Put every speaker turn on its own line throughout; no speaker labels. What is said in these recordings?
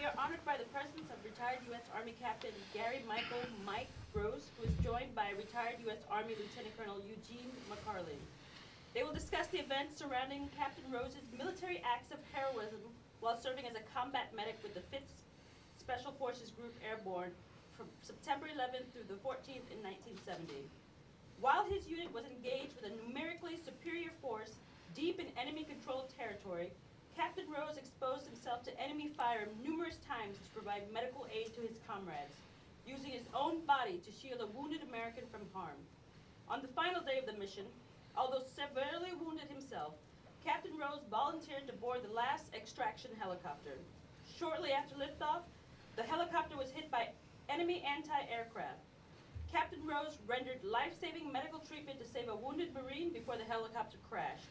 We are honored by the presence of retired U.S. Army Captain Gary Michael Mike Rose, who is joined by retired U.S. Army Lieutenant Colonel Eugene McCarley. They will discuss the events surrounding Captain Rose's military acts of heroism while serving as a combat medic with the 5th Special Forces Group Airborne from September 11th through the 14th in 1970. While his unit was engaged with a numerically superior force deep in enemy-controlled territory, Captain Rose exposed himself to enemy fire numerous times to provide medical aid to his comrades, using his own body to shield a wounded American from harm. On the final day of the mission, although severely wounded himself, Captain Rose volunteered to board the last extraction helicopter. Shortly after liftoff, the helicopter was hit by enemy anti-aircraft. Captain Rose rendered life-saving medical treatment to save a wounded Marine before the helicopter crashed.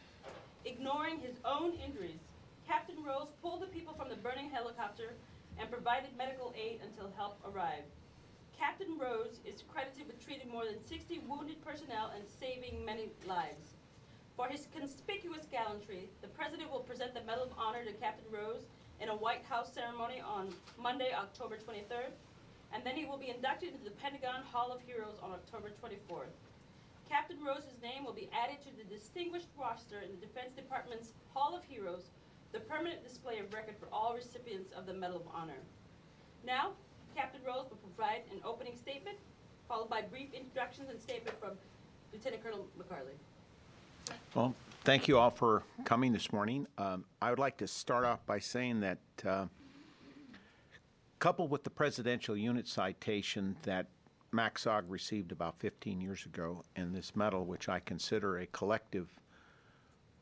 Ignoring his own injuries, Captain Rose pulled the people from the burning helicopter and provided medical aid until help arrived. Captain Rose is credited with treating more than 60 wounded personnel and saving many lives. For his conspicuous gallantry, the President will present the Medal of Honor to Captain Rose in a White House ceremony on Monday, October 23rd, and then he will be inducted into the Pentagon Hall of Heroes on October 24th. Captain Rose's name will be added to the distinguished roster in the Defense Department's Hall of Heroes, the permanent display of record for all recipients of the Medal of Honor. Now, Captain Rose will provide an opening statement, followed by brief introductions and statement from Lieutenant Colonel McCarley.
Well, thank you all for coming this morning. Um, I would like to start off by saying that uh, coupled with the presidential unit citation that MACSOG received about 15 years ago and this medal, which I consider a collective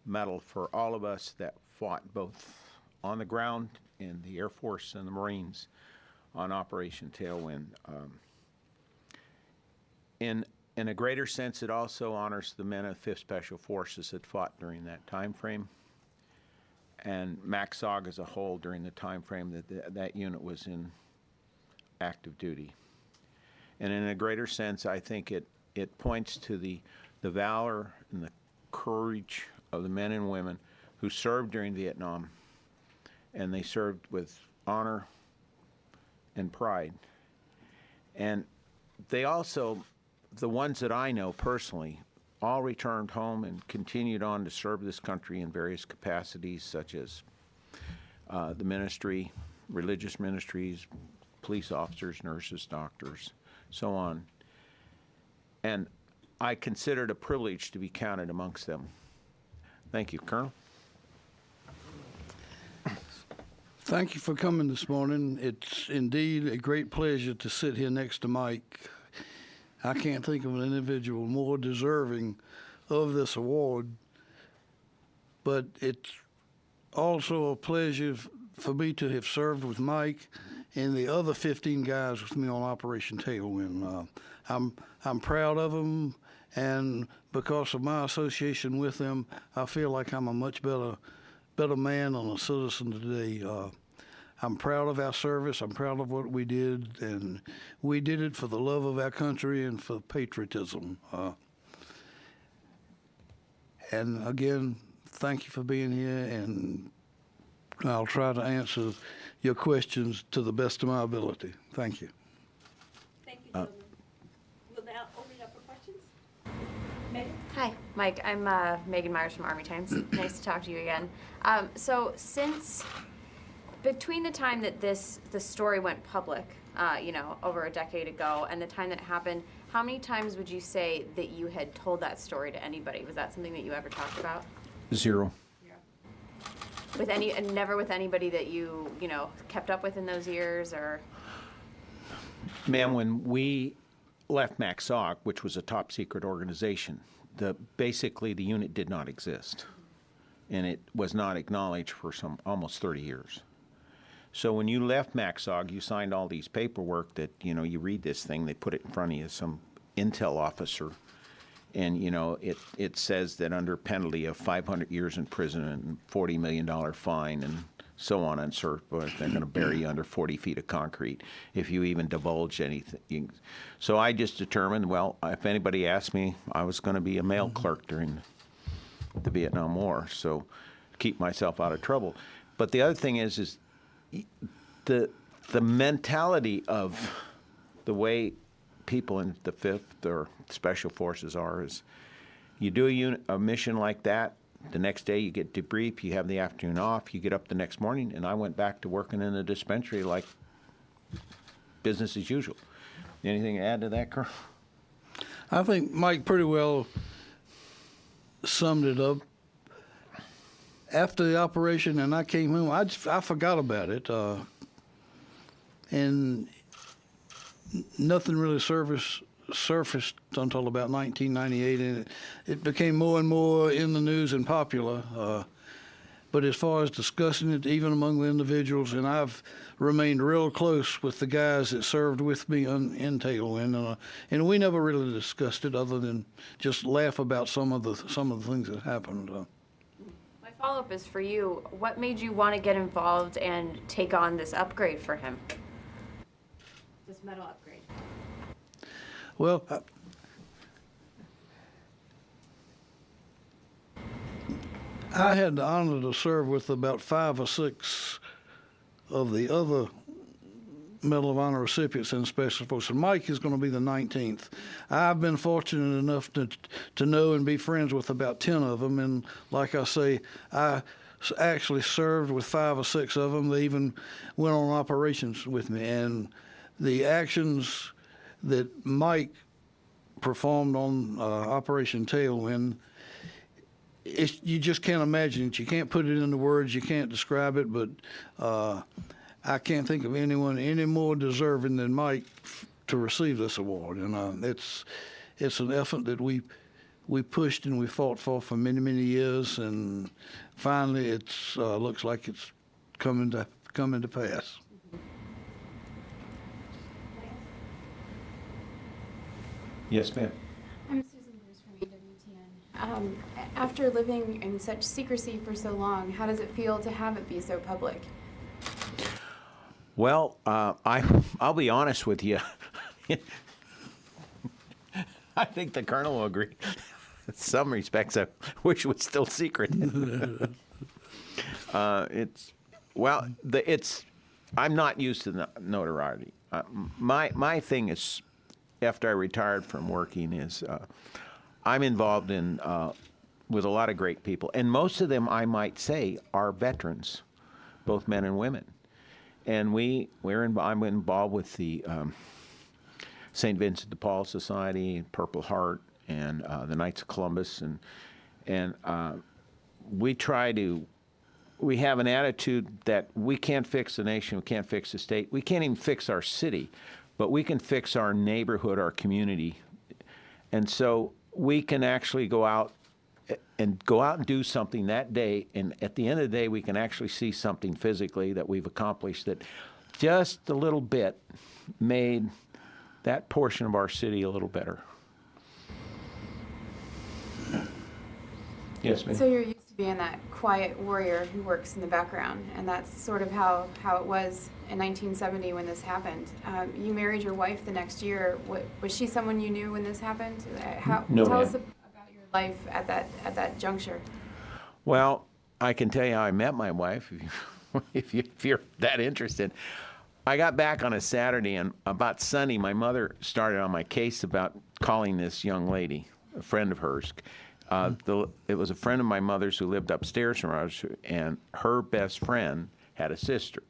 medal for all of us that fought both on the ground in the Air Force and the Marines on Operation Tailwind. Um, in in a greater sense, it also honors the men of 5th Special Forces that fought during that time frame, and MACSOG as a whole during the time frame that th that unit was in active duty. And in a greater sense, I think it it points to the the valor and the courage of the men and women who served during Vietnam, and they served with honor and pride. And they also the ones that I know personally all returned home and continued on to serve this country in various capacities, such as uh, the ministry, religious ministries, police officers, nurses, doctors, so on. And I consider it a privilege to be counted amongst them. Thank you, Colonel.
Thank you for coming this morning. It's indeed a great pleasure to sit here next to Mike. I can't think of an individual more deserving of this award, but it's also a pleasure for me to have served with Mike and the other 15 guys with me on Operation Tailwind. Uh, I'm I'm proud of them, and because of my association with them, I feel like I'm a much better better man and a citizen today. Uh, I'm proud of our service. I'm proud of what we did, and we did it for the love of our country and for patriotism. Uh, and again, thank you for being here, and I'll try to answer your questions to the best of my ability. Thank you.
Thank you, gentlemen. We'll now open it up for questions. Megan?
Hi, Mike. I'm uh, Meghann Myers from Army Times. nice to talk to you again. Um, so, since between the time that this the story went public, uh, you know, over a decade ago, and the time that it happened, how many times would you say that you had told that story to anybody? Was that something that you ever talked about
Zero. Yeah.
with any, and never with anybody that you, you know, kept up with in those years, or?
Ma'am, when we left MACSOG, which was a top secret organization, the basically the unit did not exist, and it was not acknowledged for some almost 30 years. So when you left MACSOG, you signed all these paperwork that you know you read this thing, they put it in front of you, as some intel officer, and you know it it says that under penalty of 500 years in prison and 40 million dollar fine and so on and so forth. They're going to bury you under 40 feet of concrete if you even divulge anything. So I just determined, well, if anybody asked me, I was going to be a mail clerk during the Vietnam War, so keep myself out of trouble. But the other thing is, is the the mentality of the way people in the fifth or special forces are is you do a, unit, a mission like that the next day you get debrief you have the afternoon off you get up the next morning and i went back to working in the dispensary like business as usual anything to add to that Colonel?
I think Mike pretty well summed it up. After the operation, and I came home, I, just, I forgot about it, uh, and nothing really surfaced surfaced until about 1998, and it, it became more and more in the news and popular. Uh, but as far as discussing it, even among the individuals, and I've remained real close with the guys that served with me on, in Tailwind, uh, and we never really discussed it other than just laugh about some of the some of the things that happened. Uh,
My follow up is for you. What made you want to get involved and take on this upgrade for him? This medal upgrade.
Well, I, I had the honor to serve with about five or six of the other Medal of Honor recipients in Special Forces. Mike is going to be the 19th. I've been fortunate enough to to know and be friends with about 10 of them, and like I say, I actually served with five or six of them. They even went on operations with me, and the actions that Mike performed on uh, Operation Tailwind it's, you just can't imagine it. You can't put it into words. You can't describe it. But uh, I can't think of anyone any more deserving than Mike to receive this award. And uh, it's it's an effort that we we pushed and we fought for for many many years. And finally, it uh, looks like it's coming to coming to pass.
Yes ma'am
I'm Susan Bruce from EWTN. Um, after living in such secrecy for so long, how does it feel to have it be so public?
Well, uh, I I'll be honest with you. I think the colonel will agree. In some respects, I wish it was still secret. uh, it's well, the, it's. I'm not used to the notoriety. Uh, my my thing is, after I retired from working, is uh, I'm involved in uh, with a lot of great people, and most of them, I might say, are veterans, both men and women and we we're in, I'm involved with the um, St. Vincent de Paul Society, Purple Heart, and uh, the Knights of Columbus, and and uh, we try to. We have an attitude that we can't fix the nation, we can't fix the state, we can't even fix our city, but we can fix our neighborhood, our community, and so we can actually go out eh, and go out and do something that day and at the end of the day we can actually see something physically that we've accomplished that just a little bit made that portion of our city a little better. Yes ma'am.
So you're being that quiet warrior who works in the background, and that's sort of how, how it was in 1970 when this happened. Um, you married your wife the next year. What, was she someone you knew when this happened? Uh, How,
No,
tell us about your life at that at that juncture.
Well, I can tell you how I met my wife if, you, if you're that interested. I got back on a Saturday, and about Sunday, my mother started on my case about calling this young lady, a friend of hers. Uh, the, it was a friend of my mother's who lived upstairs from us, and her best friend had a sister.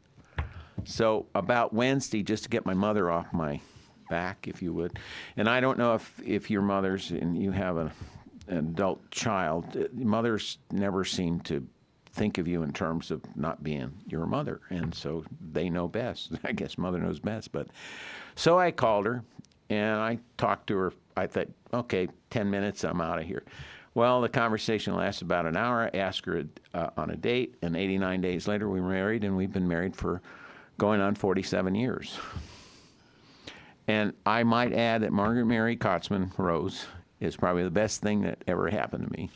So about Wednesday, just to get my mother off my back, if you would, and I don't know if if your mother's and you have a, an adult child, uh, mothers never seem to think of you in terms of not being your mother, and so they know best. I guess mother knows best, but so I called her and I talked to her. I thought, okay, ten minutes, I'm out of here. Well, the conversation lasted about an hour. I asked her uh, on a date, and 89 days later, we were married, and we've been married for going on 47 years. And I might add that Margaret Mary Kotzman Rose is probably the best thing that ever happened to me.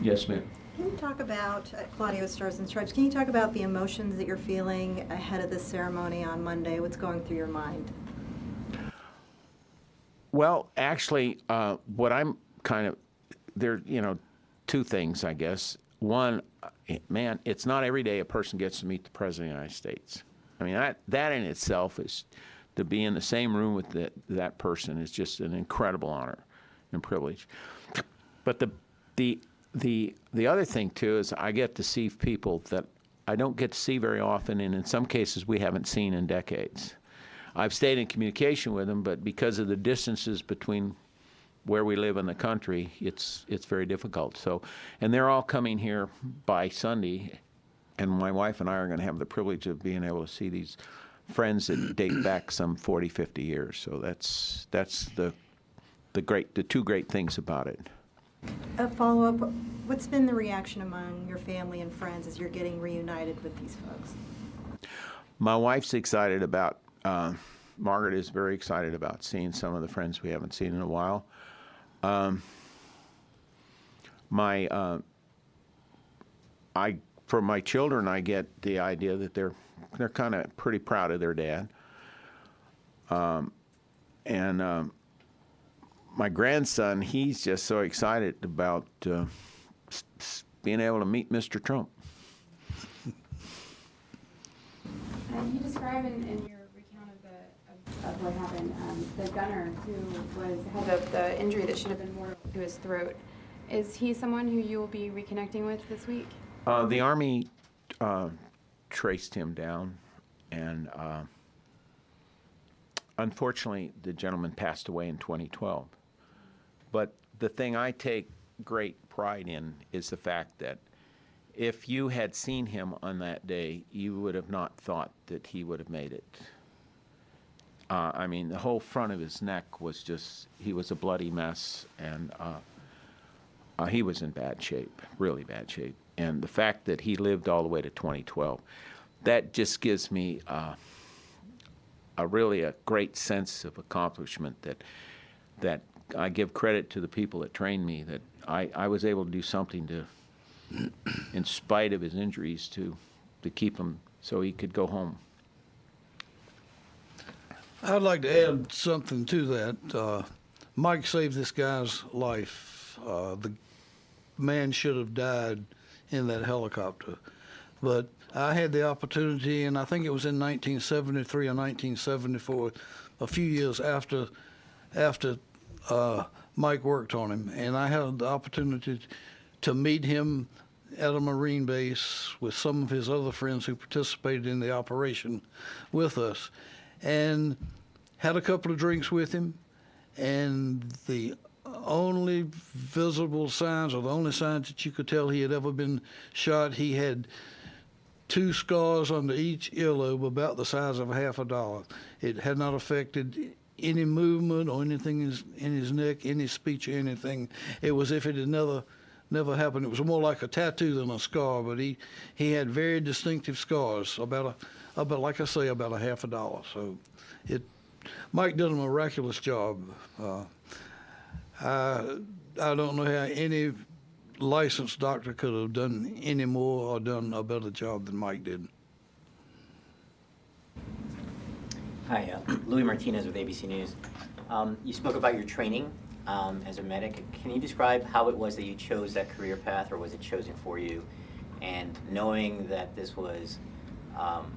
Yes, ma'am.
Can you talk about, uh, Claudio Stars and Stripes, can you talk about the emotions that you're feeling ahead of the ceremony on Monday? What's going through your mind?
Well, actually, uh, what I'm kind of there, you know, two things, I guess. one, uh, man, it's not every day a person gets to meet the President of the United States. I mean, that, that in itself is, to be in the same room with that, that person is just an incredible honor and privilege. But the, the, the, the other thing too is I get to see people that I don't get to see very often, and in some cases we haven't seen in decades. I've stayed in communication with them, but because of the distances between where we live in the country, it's it's very difficult. So, and they're all coming here by Sunday, and my wife and I are going to have the privilege of being able to see these friends that date back some 40, 50 years. So that's that's the the great the two great things about it.
A follow-up, what's been the reaction among your family and friends as you're getting reunited with these folks?
My wife's excited about. Uh, Margaret is very excited about seeing some of the friends we haven't seen in a while. Um, my, uh, I from my children, I get the idea that they're they're kind of pretty proud of their dad. Um, and um, my grandson, he's just so excited about uh, being able to meet Mr. Trump.
You describe in, in your of, of what happened, um, the gunner who was, had the, the injury that should have been mortal to his throat. Is he someone who you will be reconnecting with this week?
Uh, the Army uh, traced him down, and uh, unfortunately, the gentleman passed away in 2012. But the thing I take great pride in is the fact that if you had seen him on that day, you would have not thought that he would have made it. Uh, I mean, the whole front of his neck was just, he was a bloody mess, and uh, uh, he was in bad shape, really bad shape. And the fact that he lived all the way to 2012, that just gives me uh, a really a great sense of accomplishment that that I give credit to the people that trained me that I, I was able to do something to, in spite of his injuries, to to keep him so he could go home.
I'd like to add something to that. Uh, Mike saved this guy's life. Uh, the man should have died in that helicopter. But I had the opportunity, and I think it was in 1973 or 1974, a few years after after uh, Mike worked on him, and I had the opportunity to meet him at a Marine base with some of his other friends who participated in the operation with us, and had a couple of drinks with him, and the only visible signs, or the only signs that you could tell he had ever been shot, he had two scars under each earlobe about the size of a half a dollar. It had not affected any movement or anything in his, in his neck, any speech or anything. It was if it had never never happened. It was more like a tattoo than a scar, but he, he had very distinctive scars, about a about like I say, about a half a dollar. So it Mike did a miraculous job. Uh, I I don't know how any licensed doctor could have done any more or done a better job than Mike did.
Hi, uh, Luis Martinez with ABC News. Um, You spoke about your training um, as a medic. Can you describe how it was that you chose that career path, or was it chosen for you? And knowing that this was um,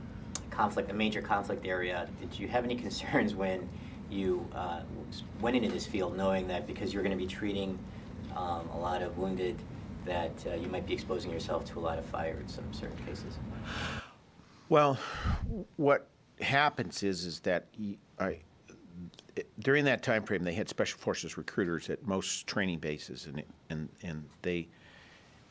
conflict, a major conflict area, did you have any concerns when you uh, went into this field, knowing that because you're going to be treating um, a lot of wounded, that uh, you might be exposing yourself to a lot of fire in some certain cases?
Well, what happens is is that I during that time frame they had special forces recruiters at most training bases and and and they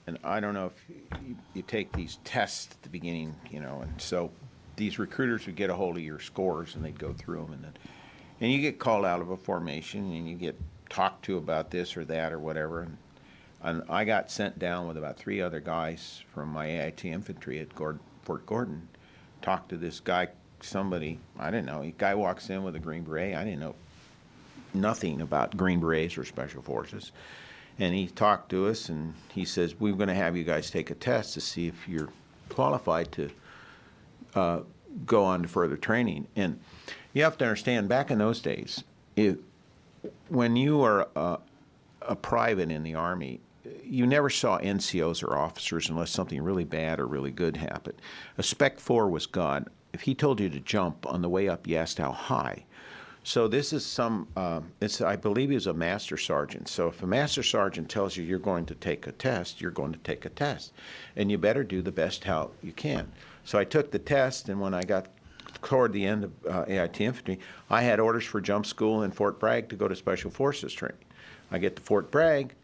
and I don't know if you, you take these tests at the beginning, you know, and so these recruiters would get a hold of your scores and they'd go through them and then and you get called out of a formation and you get talked to about this or that or whatever and and I got sent down with about three other guys from my AIT infantry at Fort Gordon talked to this guy somebody I didn't know. A guy walks in with a green beret. I didn't know nothing about green berets or special forces. And he talked to us and he says, We're going to have you guys take a test to see if you're qualified to uh, go on to further training. And you have to understand, back in those days, if, when you are a, a private in the Army, you never saw NCOs or officers unless something really bad or really good happened. A Spec 4 was God. If he told you to jump on the way up, you asked how high. So this is some, um, it's, I believe he was a master sergeant. So if a master sergeant tells you you're going to take a test, you're going to take a test. And you better do the best how you can. So I took the test, and when I got toward the end of uh, AIT infantry, I had orders for jump school in Fort Bragg to go to Special Forces training. I get to Fort Bragg,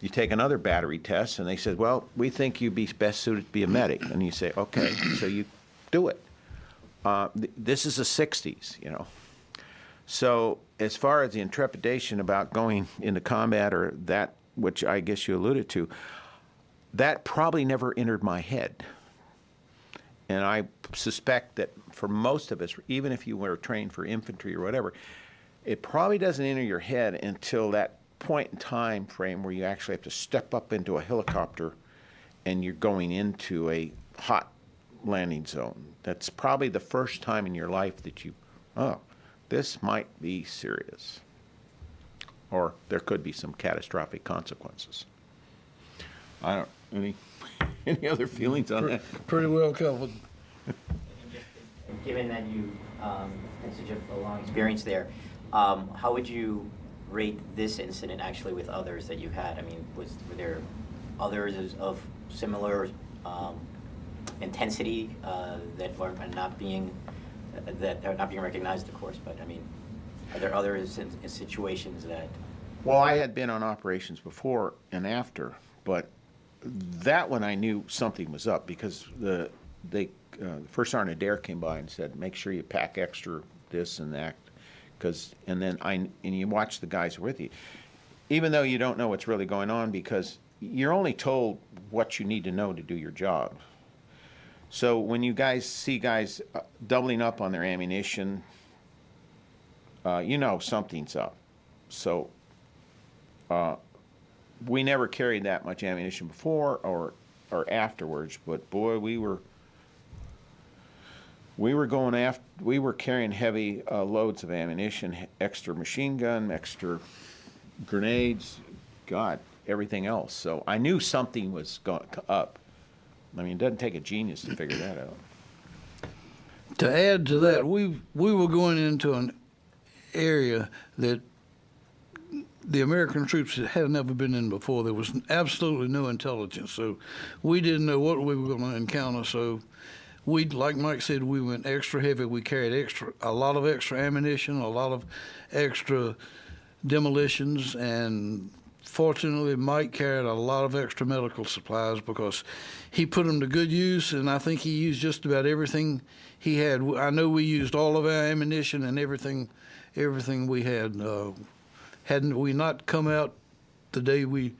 you take another battery test, and they said, well, we think you'd be best suited to be a medic. And you say, okay, so you do it. Uh, th- this is the 60s, you know. So as far as the intrepidation about going into combat or that, which I guess you alluded to, that probably never entered my head. And I suspect that for most of us, even if you were trained for infantry or whatever, it probably doesn't enter your head until that point in time frame where you actually have to step up into a helicopter and you're going into a hot landing zone. That's probably the first time in your life that you, oh, this might be serious. Or there could be some catastrophic consequences. I don't, any, any other feelings on that?
Pretty well covered.
Given that you um, had such a- a long experience there, um, how would you rate this incident actually with others that you had? I mean, was, were there others of similar um, intensity uh, that are not being, that are not being recognized, of course, but I mean, are there in situations that,
Well, I had been on operations before and after, but that one I knew something was up because the they uh, first sergeant Adair came by and said, "Make sure you pack extra this and that," because and then I and you watch the guys with you, even though you don't know what's really going on because you're only told what you need to know to do your job. So when you guys see guys uh, doubling up on their ammunition, uh, you know something's up. So uh, we never carried that much ammunition before or or afterwards, but boy, we were we were going after we were carrying heavy uh, loads of ammunition, extra machine gun, extra grenades, God, everything else. So I knew something was going up. I mean, it doesn't take a genius to figure that out.
To add to that, we we were going into an area that the American troops had never been in before. There was absolutely no intelligence, so we didn't know what we were going to encounter. So we, like Mike said, we went extra heavy. We carried extra, a lot of extra ammunition, a lot of extra demolitions, and fortunately, Mike carried a lot of extra medical supplies because he put them to good use, and I think he used just about everything he had. I know we used all of our ammunition and everything, everything we had. Uh, hadn't we not come out the day we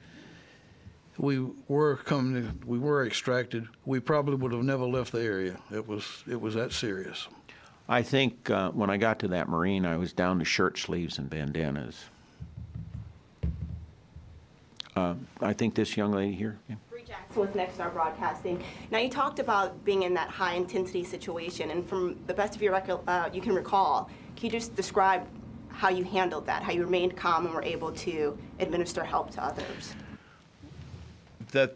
we were coming, we were extracted, we probably would have never left the area. It was it was that serious.
I think uh, when I got to that marine, I was down to shirt sleeves and bandanas. Uh, I think this young lady here. yeah.
Bree Jackson with Nexstar Broadcasting. Now, you talked about being in that high-intensity situation, and from the best of your record, uh, you can recall, can you just describe how you handled that, how you remained calm and were able to administer help to others?
the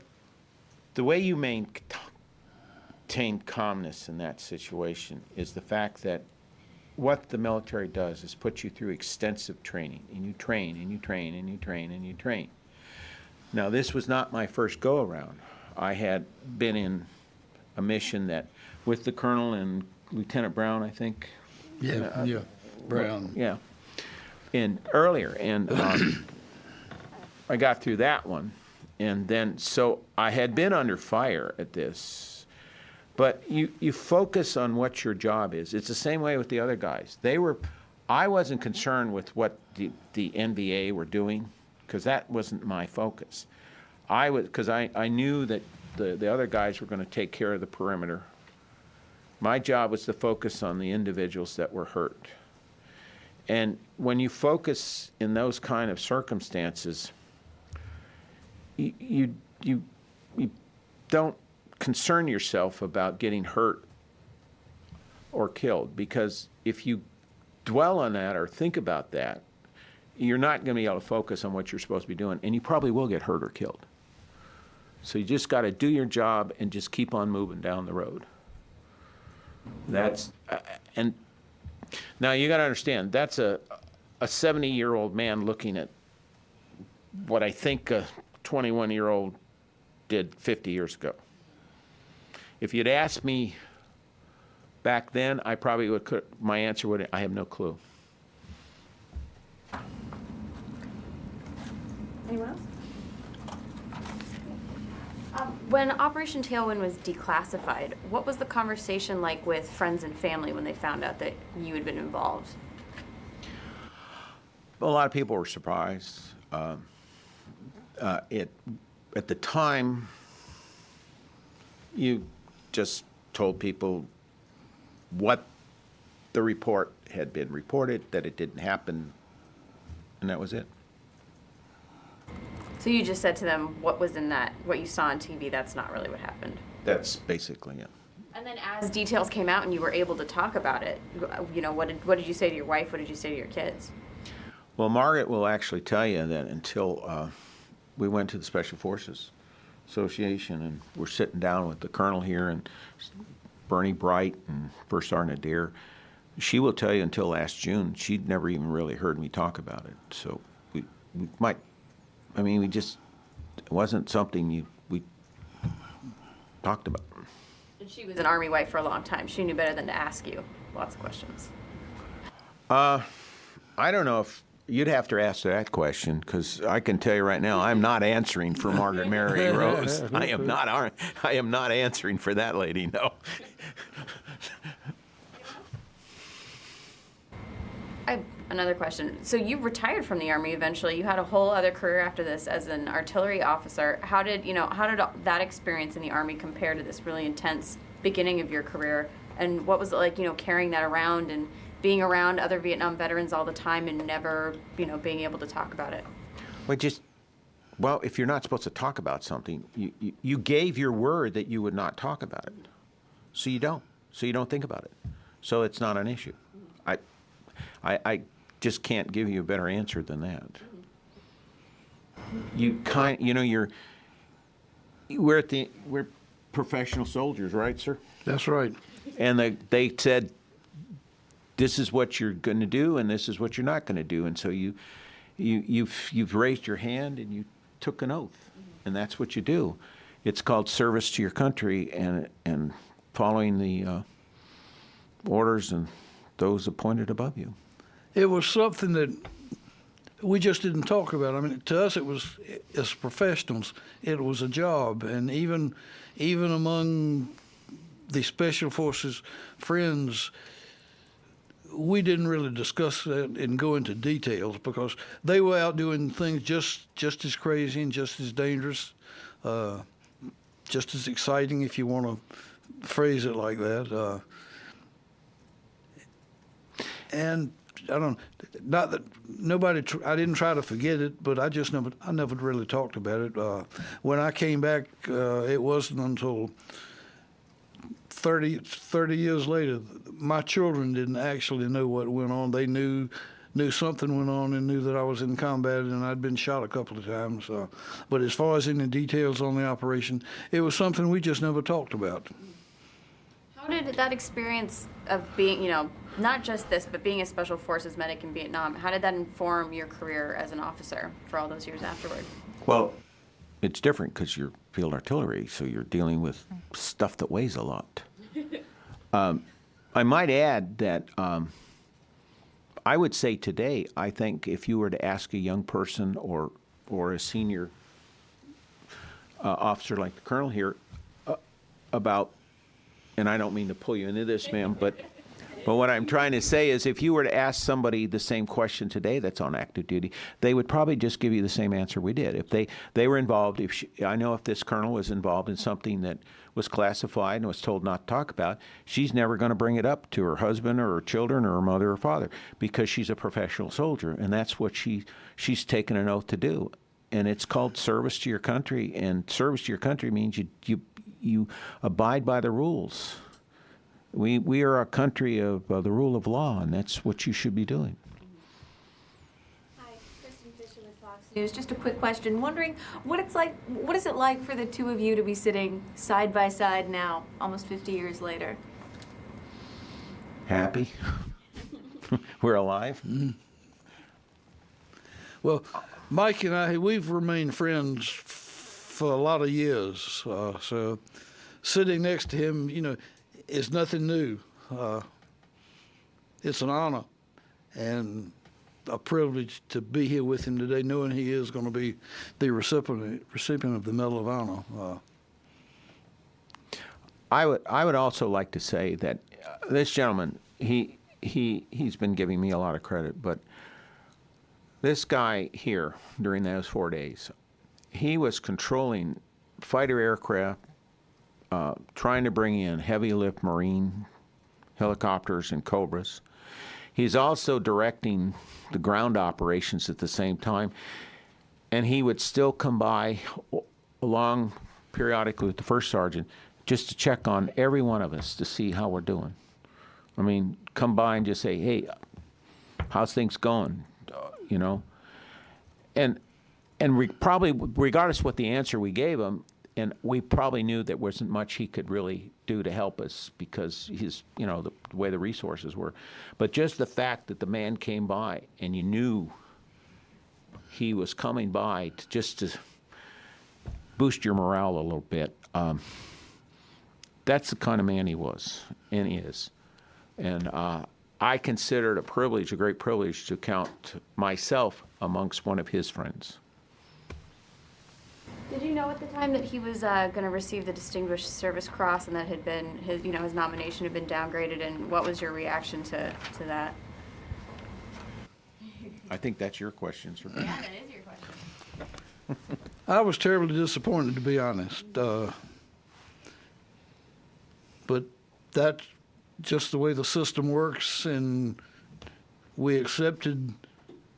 the way you maintain calmness in that situation is the fact that what the military does is put you through extensive training, and you train and you train and you train and you train. Now, this was not my first go around. I had been in a mission that, with the colonel and Lieutenant Brown, I think.
Yeah,
Uh,
yeah, Brown.
Yeah, and earlier, and um, I got through that one, and then so I had been under fire at this, but you you focus on what your job is. It's the same way with the other guys. They were, I wasn't concerned with what the the NVA were doing, because that wasn't my focus. I was because I I knew that the the other guys were going to take care of the perimeter. My job was to focus on the individuals that were hurt. And when you focus in those kind of circumstances, you, you, you, you don't concern yourself about getting hurt or killed because if you dwell on that or think about that, you're not going to be able to focus on what you're supposed to be doing, and you probably will get hurt or killed. So you just got to do your job and just keep on moving down the road. That's, uh, and now you got to understand, that's a, a 70-year-old man looking at what I think a 21-year-old did 50 years ago. If you'd asked me back then, I probably would, my answer would, I have no clue.
Anyone else? Um, when Operation Tailwind was declassified, what was the conversation like with friends and family when they found out that you had been involved?
A lot of people were surprised. Um, uh, It, at the time, you just told people what the report had been reported, that it didn't happen, and that was it.
So you just said to them what was in that, what you saw on TV, that's not really what happened.
That's basically it.
And then as details came out and you were able to talk about it, you know, what did, what did you say to your wife? What did you say to your kids?
Well, Margaret will actually tell you that until uh, we went to the Special Forces Association and we're sitting down with the colonel here and Bernie Bright and First Sergeant Adair, she will tell you until last June, she'd never even really heard me talk about it. So we, we might, I mean, we just, it wasn't something you, we talked about.
And she was an army wife for a long time. She knew better than to ask you lots of questions.
Uh, I don't know if, you'd have to ask that question, because I can tell you right now, I'm not answering for Margaret Mary Rose. I am not, I am not answering for that lady, no.
I have another question. So you retired from the army eventually. You had a whole other career after this as an artillery officer. How did you know? How did that experience in the army compare to this really intense beginning of your career? And what was it like? You know, carrying that around and being around other Vietnam veterans all the time and never, you know, being able to talk about it.
Well, just, well, if you're not supposed to talk about something, you, you, gave your word that you would not talk about it. So you don't. So you don't think about it. So it's not an issue. I, I, I just can't give you a better answer than that. You kind, you know, you're, we're at the, we're professional soldiers, right, sir?
That's right.
And they, they said, this is what you're going to do and this is what you're not going to do. And so you, you, you've, you've raised your hand and you took an oath. And that's what you do. It's called service to your country and, and following the uh, orders and those appointed above you.
It was something that we just didn't talk about. I mean, to us, it was as professionals, it was a job, and even even among the special forces friends, we didn't really discuss that and go into details because they were out doing things just just as crazy and just as dangerous, uh, just as exciting, if you want to phrase it like that. Uh, and I don't not that nobody I didn't try to forget it, but I just never I never really talked about it. Uh, when I came back, uh, it wasn't until 30, 30 years later my children didn't actually know what went on. They knew knew something went on and knew that I was in combat and I'd been shot a couple of times. Uh, but as far as any details on the operation, it was something we just never talked about.
How did that experience of being, you know, not just this, but being a special forces medic in Vietnam, how did that inform your career as an officer for all those years afterward?
Well, it's different because you're field artillery, so you're dealing with stuff that weighs a lot. Um, I might add that um, I would say today, I think if you were to ask a young person or or a senior uh, officer like the colonel here uh, about, and I don't mean to pull you into this, ma'am, but but what I'm trying to say is, if you were to ask somebody the same question today that's on active duty, they would probably just give you the same answer we did. If they they were involved, if she, I know if this colonel was involved in something that was classified and was told not to talk about, she's never going to bring it up to her husband or her children or her mother or father because she's a professional soldier, and that's what she she's taken an oath to do. And it's called service to your country, and service to your country means you you you abide by the rules. We, we are a country of uh, the rule of law, and that's what you should be doing.
Hi, Kristin Fisher with Fox News. Just a quick question. Wondering what it's like. What is it like for the two of you to be sitting side by side now, almost 50 years later?
Happy? We're alive?
Well, Mike and I, we've remained friends f- for a lot of years. Uh, so sitting next to him, you know, is nothing new. Uh, it's an honor and a privilege to be here with him today, knowing he is going to be the recipient recipient of the Medal of Honor. Uh,
I would I would also like to say that uh, this gentleman he he he's been giving me a lot of credit, but this guy here during those four days, he was controlling fighter aircraft, uh, trying to bring in heavy lift marine helicopters and cobras. He's also directing the ground operations at the same time, and he would still come by along periodically with the first sergeant just to check on every one of us to see how we're doing. I mean, come by and just say, "Hey, how's things going?" Uh, you know, and and re- probably regardless what the answer we gave him, and we probably knew there wasn't much he could really do to help us because his, you know, the, the way the resources were. But just the fact that the man came by and you knew he was coming by to, just to boost your morale a little bit. Um, that's the kind of man he was and is. And uh, I consider it a privilege, a great privilege, to count myself amongst one of his friends.
Did know at the time that he was uh, going to receive the Distinguished Service Cross and that had been his, you know, his nomination had been downgraded? And what was your reaction to, to that?
I think that's your question, sir.
Yeah, that is your question.
I was terribly disappointed, to be honest. Uh, but that's just the way the system works, and we accepted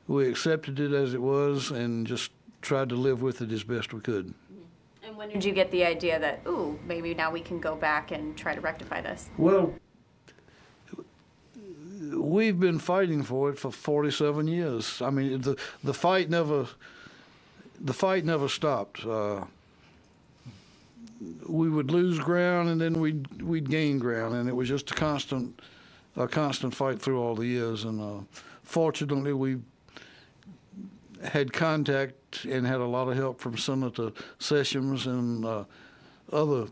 we accepted it as it was, and just tried to live with it as best we could.
And when did you get the idea that, ooh, maybe now we can go back and try to rectify this?
Well, we've been fighting for it for 47 years. I mean, the the fight never the fight never stopped. Uh, we would lose ground and then we'd we'd gain ground, and it was just a constant a constant fight through all the years. And uh, fortunately, we had contact and had a lot of help from Senator Sessions and uh, other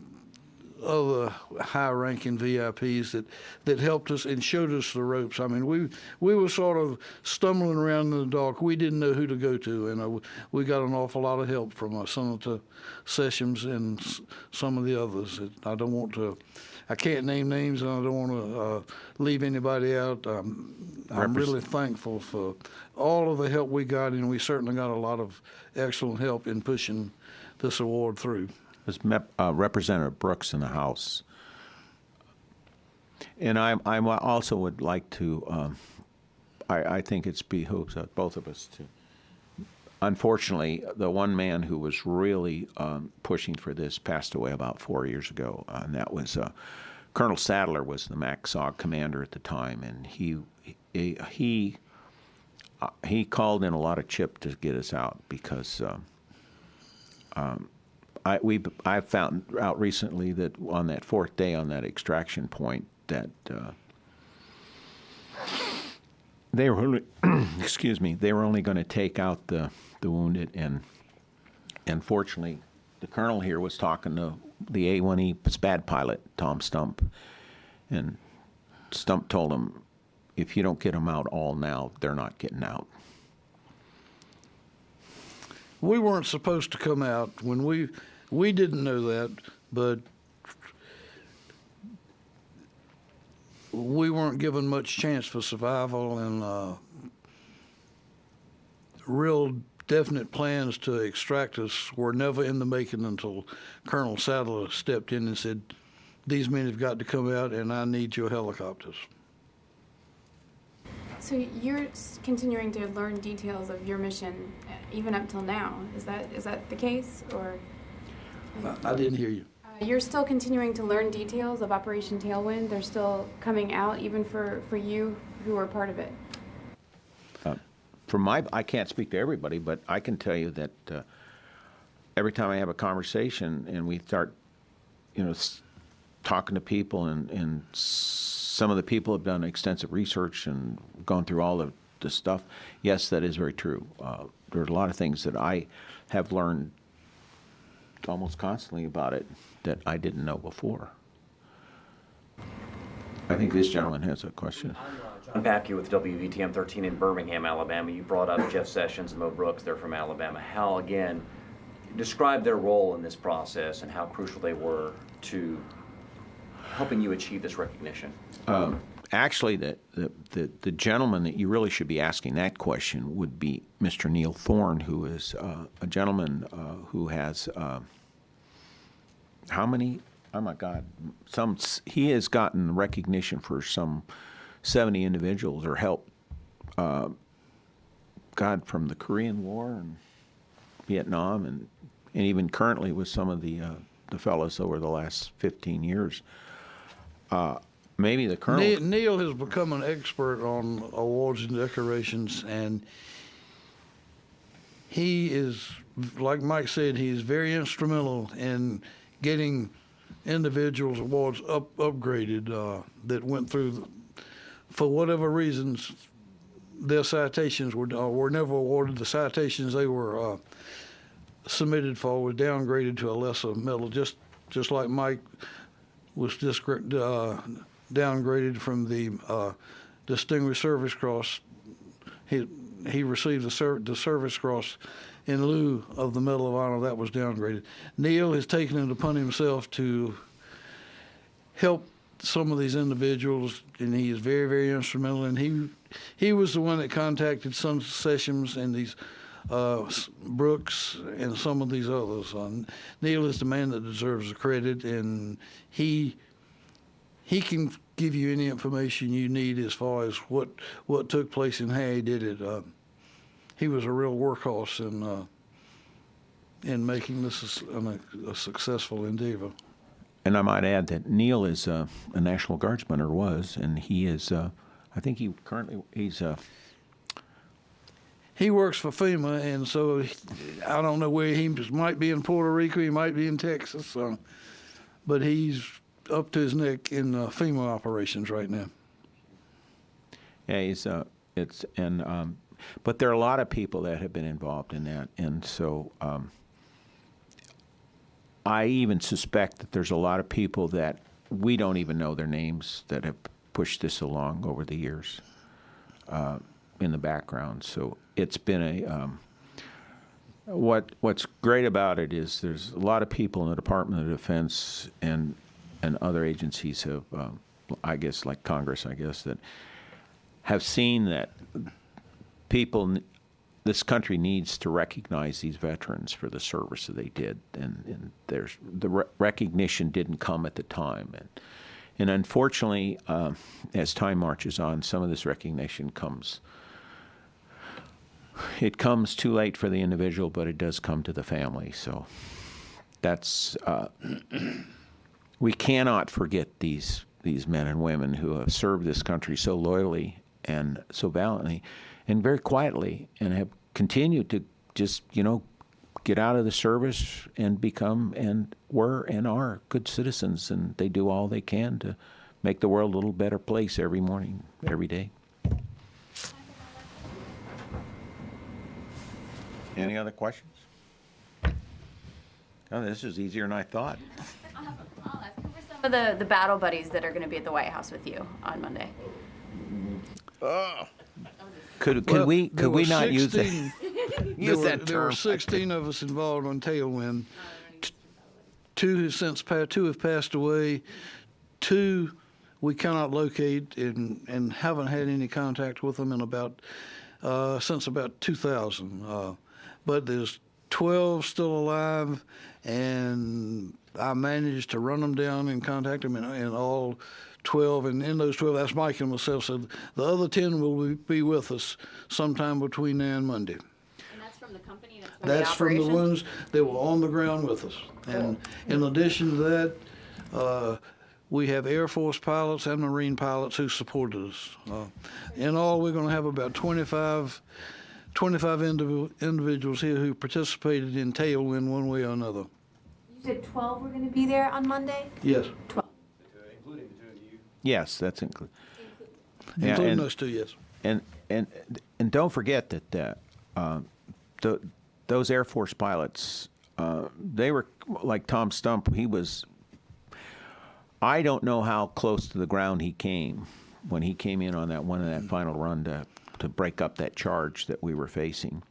other high-ranking VIPs that, that helped us and showed us the ropes. I mean, we we were sort of stumbling around in the dark. We didn't know who to go to, and uh, we got an awful lot of help from uh, Senator Sessions and some of the others. I don't want to, I can't name names, and I don't want to uh, leave anybody out. Um, I'm really thankful for all of the help we got, and we certainly got a lot of excellent help in pushing this award through.
There's Mep- uh, Representative Brooks in the House. And I, I also would like to, um, I, I think it's behooves both of us to, unfortunately, the one man who was really um, pushing for this passed away about four years ago, uh, and that was uh, Colonel Sadler was the MACSOG commander at the time, and he, he, he, uh, he called in a lot of chip to get us out because um, I we I found out recently that on that fourth day on that extraction point that uh, they were excuse me they were only going to take out the the wounded and and fortunately the colonel here was talking to the A1E SPAD pilot Tom Stump and Stump told him if you don't get them out all now they're not getting out.
We weren't supposed to come out when we we didn't know that but we weren't given much chance for survival and uh, real definite plans to extract us were never in the making until Colonel Sadler stepped in and said, "These men have got to come out, and I need your helicopters."
So you're continuing to learn details of your mission uh, even up till now. Is that is that the case, or
I, I didn't hear you.
uh, you're still continuing to learn details of Operation Tailwind? They're still coming out even for for you who are part of it.
From my, I can't speak to everybody, but I can tell you that uh, every time I have a conversation and we start, you know, talking to people and, and some of the people have done extensive research and gone through all of the stuff. Yes, that is very true. Uh, there's a lot of things that I have learned almost constantly about it that I didn't know before. I think this gentleman has a question.
John Papke with WVTM 13 in Birmingham, Alabama. You brought up Jeff Sessions and Mo Brooks. They're from Alabama. How, again, describe their role in this process and how crucial they were to helping you achieve this recognition.
Actually, the, the, the, the gentleman that you really should be asking that question would be Mr. Neil Thorne, who is uh, a gentleman uh, who has uh, how many? Oh my God! Some he has gotten recognition for some seventy individuals or help. Uh, God, from the Korean War and Vietnam, and and even currently with some of the uh, the fellows over the last fifteen years. Uh, maybe the colonel.
Ne- Neil has become an expert on awards and decorations, and he is, like Mike said, he is very instrumental in getting individuals' awards up upgraded uh, that went through, for whatever reasons, their citations were uh, were never awarded. The citations they were uh, submitted for were downgraded to a lesser medal, just just like Mike was disgr- uh, downgraded from the uh, Distinguished Service Cross. He he received the, ser- the Service Cross in lieu of the Medal of Honor that was downgraded. Neil has taken it upon himself to help some of these individuals, and he is very very instrumental. And he he was the one that contacted some Sessions and these. Uh, Brooks and some of these others. Uh, Neil is the man that deserves the credit, and he he can give you any information you need as far as what what took place and how he did it. Uh, he was a real workhorse in uh, in making this a, a successful endeavor.
And I might add that Neil is uh, a National Guardsman, or was, and he is. Uh, I think he currently he's. Uh,
He works for FEMA, and so I don't know where he might be in Puerto Rico, he might be in Texas, uh, but he's up to his neck in uh, FEMA operations right now.
yeah, he's. Uh, it's and um, but there are a lot of people that have been involved in that, and so um, I even suspect that there's a lot of people that we don't even know their names that have pushed this along over the years uh, in the background. So it's been a. Um, what What's great about it is there's a lot of people in the Department of Defense and and other agencies have, um, I guess, like Congress, I guess, that have seen that people, this country needs to recognize these veterans for the service that they did, and, and there's the re- recognition didn't come at the time, and and unfortunately, um, as time marches on, some of this recognition comes. It comes too late for the individual, but it does come to the family. So that's uh, we cannot forget these these men and women who have served this country so loyally and so valiantly and very quietly and have continued to just you know get out of the service and become and were and are good citizens and they do all they can to make the world a little better place every morning every day. Any other questions? Oh this is easier than i thought.
I'll ask who are Some of the, the battle buddies that are going to be at the White House with you on Monday. Oh.
Could, could
Well,
we could we not use
16
that
there
use
were,
that
there were 16 of us involved on Tailwind. Two have since passed. Two have passed away. Two we cannot locate and and haven't had any contact with them in about uh, since about 2000. Uh, but there's 12 still alive, and I managed to run them down and contact them, and, and all 12, and in those 12, that's Mike and myself said the other 10 will be- be with us sometime between now and Monday.
And that's from the company? That's from
That's
the
from the ones that were on the ground with us. And in addition to that, uh, we have Air Force pilots and Marine pilots who supported us. Uh, in all, we're going to have about 25 25 indiv- individuals here who participated in Tailwind one way or another.
You said 12 were going to be there on Monday?
Yes,
12.
Yes, that's included. Yeah,
including
and-
those two, yes.
And and and don't forget that uh, uh, the, those Air Force pilots, uh, they were like Tom Stump. He was. I don't know how close to the ground he came when he came in on that one of that final run to to break up that charge that we were facing,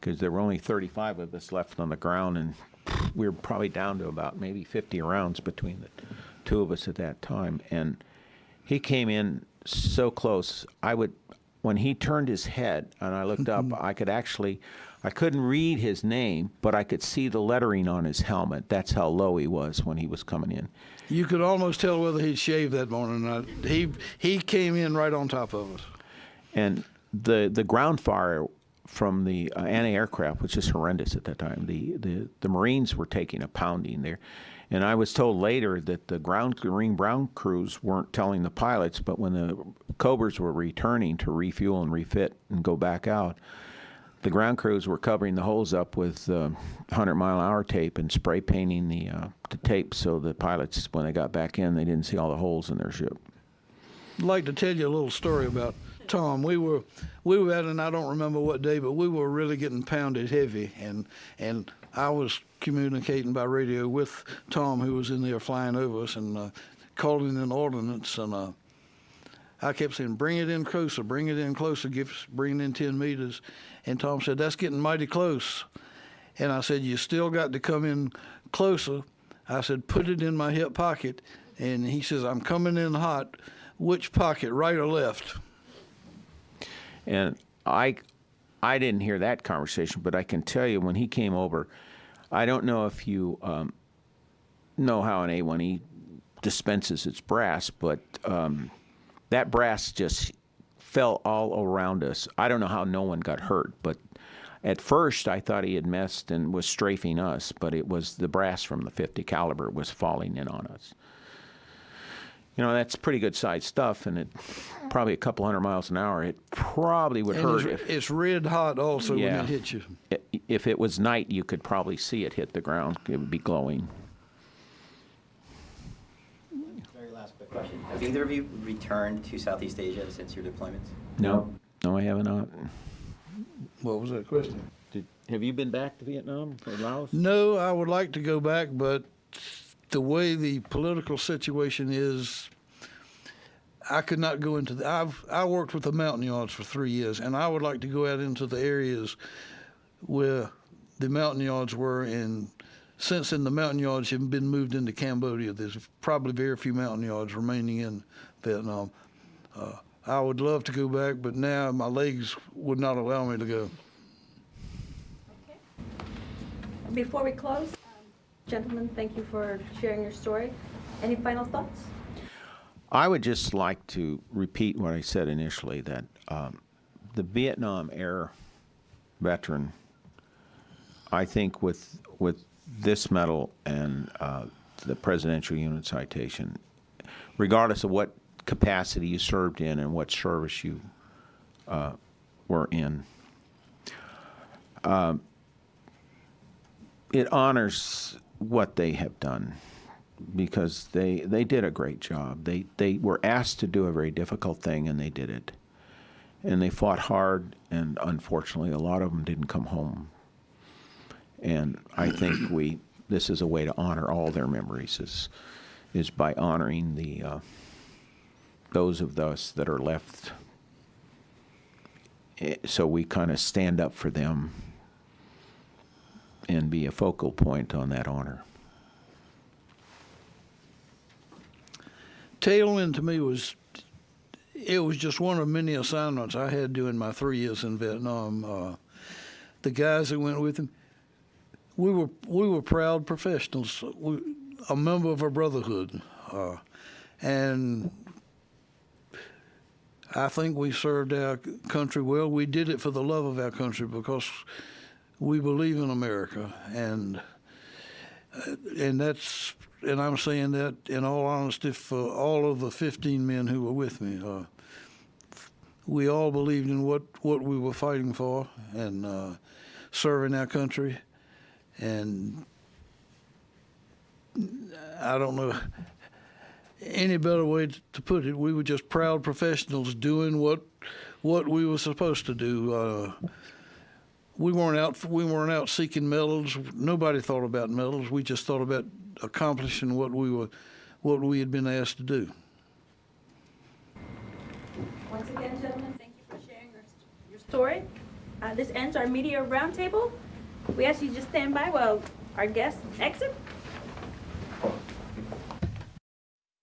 because there were only 35 of us left on the ground, and we were probably down to about maybe 50 rounds between the two of us at that time, and he came in so close. I would, when he turned his head and I looked up, I could actually, I couldn't read his name, but I could see the lettering on his helmet. That's how low he was when he was coming in.
You could almost tell whether he'd shaved that morning. or not. He he came in right on top of us.
And the the ground fire from the uh, anti-aircraft was just horrendous at that time. The, the the Marines were taking a pounding there, and I was told later that the ground Marine ground crews weren't telling the pilots, but when the Cobras were returning to refuel and refit and go back out, the ground crews were covering the holes up with uh, 100 mile hour tape and spray painting the uh, the tape so the pilots when they got back in they didn't see all the holes in their ship.
I'd like to tell you a little story about Tom. We were we were at and I don't remember what day, but we were really getting pounded heavy, and and I was communicating by radio with Tom, who was in there flying over us and uh, calling in ordnance, and uh, I kept saying, "Bring it in closer, bring it in closer, give bring it in ten meters," and Tom said, "That's getting mighty close," and I said, "You still got to come in closer." I said, "Put it in my hip pocket," and he says, "I'm coming in hot." Which pocket, right or left?
And I, I didn't hear that conversation, but I can tell you when he came over, I don't know if you um, know how an A1E dispenses its brass, but um, that brass just fell all around us. I don't know how no one got hurt, but at first I thought he had messed and was strafing us, but it was the brass from the 50 caliber was falling in on us. You know, that's pretty good sized stuff, and it probably a couple hundred miles an hour. It probably would
And
hurt
it's,
if,
it's red hot also when it hits you.
if it was night. You could probably see it hit the ground. It would be glowing.
Very last quick question. Have either of you returned to Southeast Asia since your deployments?
No, no, I have not.
What was that question?
Did, have you been back to Vietnam or Laos?
No, I would like to go back, but the way the political situation is, I could not go into the. I've I worked with the Montagnards for three years, and I would like to go out into the areas where the Montagnards were. And since then, the Montagnards have been moved into Cambodia. There's probably very few Montagnards remaining in Vietnam. Uh, I would love to go back, but now my legs would not allow me to go. Okay.
Before we close, gentlemen, thank you for sharing your story. Any final thoughts?
I would just like to repeat what I said initially that um, the Vietnam era veteran, I think, with with this medal and uh, the Presidential Unit Citation, regardless of what capacity you served in and what service you uh, were in, um, it honors what they have done because they they did a great job. They they were asked to do a very difficult thing and they did it. And they fought hard and unfortunately a lot of them didn't come home. And I think we this is a way to honor all their memories is is by honoring the uh, those of us that are left Eh, so we kind of stand up for them and be a focal point on that honor.
Tailwind to me was it was just one of many assignments I had during my three years in Vietnam. Uh, the guys that went with him, we were we were proud professionals, we, a member of a brotherhood, uh, and I think we served our country well. We did it for the love of our country because we believe in America, and and that's and I'm saying that in all honesty for all of the 15 men who were with me. Uh, we all believed in what, what we were fighting for and uh, serving our country. And I don't know any better way to put it. We were just proud professionals doing what what we were supposed to do. Uh, we weren't out we weren't out seeking medals. Nobody thought about medals. We just thought about accomplishing what we were what we had been asked to do.
Once again, gentlemen, thank you for sharing your, your story. Uh, this ends our media roundtable. We ask you just stand by while our guests exit.